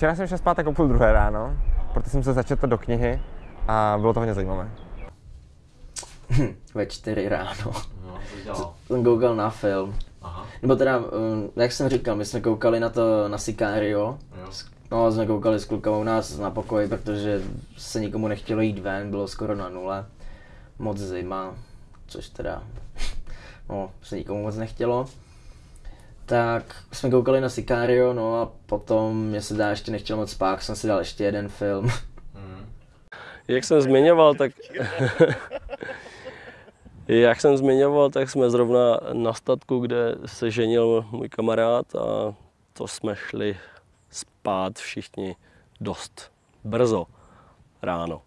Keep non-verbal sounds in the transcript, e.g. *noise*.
Včera jsem šel spát tak o půl druhé ráno, protože jsem se začetl do knihy a bylo to hodně zajímavé. Ve čtyři ráno. No? Jsem koukal na film. Aha, Nebo teda, um, jak jsem říkal, my jsme koukali na to na Sicario. jo. No, jsme koukali s klukama u nás na pokoji, protože se nikomu nechtělo jít ven, bylo skoro na nule. Moc zima, což teda, *laughs* no, se nikomu moc nechtělo. Tak jsme koukali na Sicario, no a potom mě se dá ještě nechtěl moc spát, jsem si dal ještě jeden film. *laughs* Jak jsem zmiňoval, tak *laughs* jak jsem zmiňoval, tak jsme zrovna na statku, kde se ženil můj kamarád a to jsme šli spát všichni dost brzo ráno.